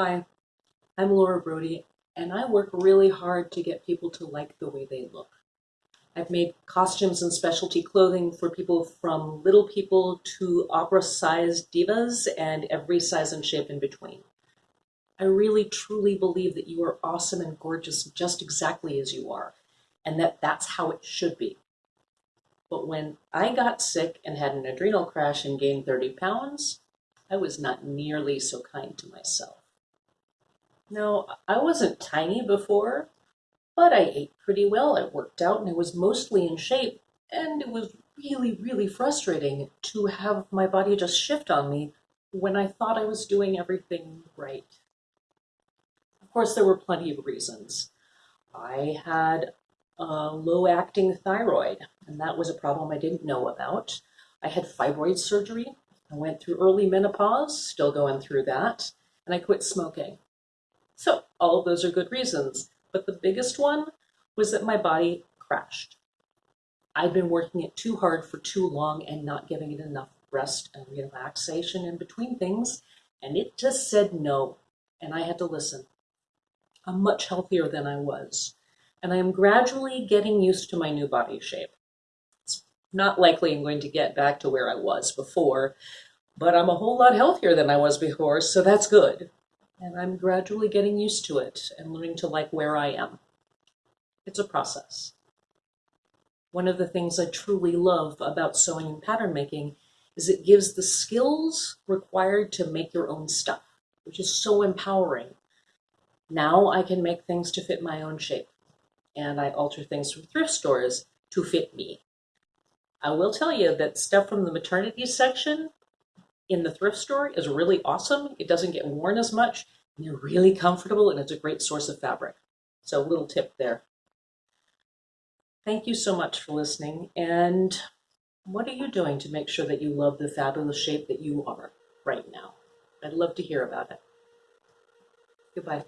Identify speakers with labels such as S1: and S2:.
S1: Hi, I'm Laura Brody, and I work really hard to get people to like the way they look. I've made costumes and specialty clothing for people from little people to opera sized divas and every size and shape in between. I really truly believe that you are awesome and gorgeous just exactly as you are, and that that's how it should be. But when I got sick and had an adrenal crash and gained 30 pounds, I was not nearly so kind to myself. No, I wasn't tiny before, but I ate pretty well. I worked out and I was mostly in shape. And it was really, really frustrating to have my body just shift on me when I thought I was doing everything right. Of course, there were plenty of reasons. I had a low acting thyroid, and that was a problem I didn't know about. I had fibroid surgery. I went through early menopause, still going through that, and I quit smoking. So all of those are good reasons. But the biggest one was that my body crashed. I'd been working it too hard for too long and not giving it enough rest and relaxation in between things. And it just said no. And I had to listen. I'm much healthier than I was. And I am gradually getting used to my new body shape. It's not likely I'm going to get back to where I was before, but I'm a whole lot healthier than I was before, so that's good and I'm gradually getting used to it and learning to like where I am. It's a process. One of the things I truly love about sewing and pattern making is it gives the skills required to make your own stuff, which is so empowering. Now I can make things to fit my own shape, and I alter things from thrift stores to fit me. I will tell you that stuff from the maternity section in the thrift store is really awesome. It doesn't get worn as much. And you're really comfortable and it's a great source of fabric. So little tip there. Thank you so much for listening. And what are you doing to make sure that you love the fabulous shape that you are right now? I'd love to hear about it. Goodbye.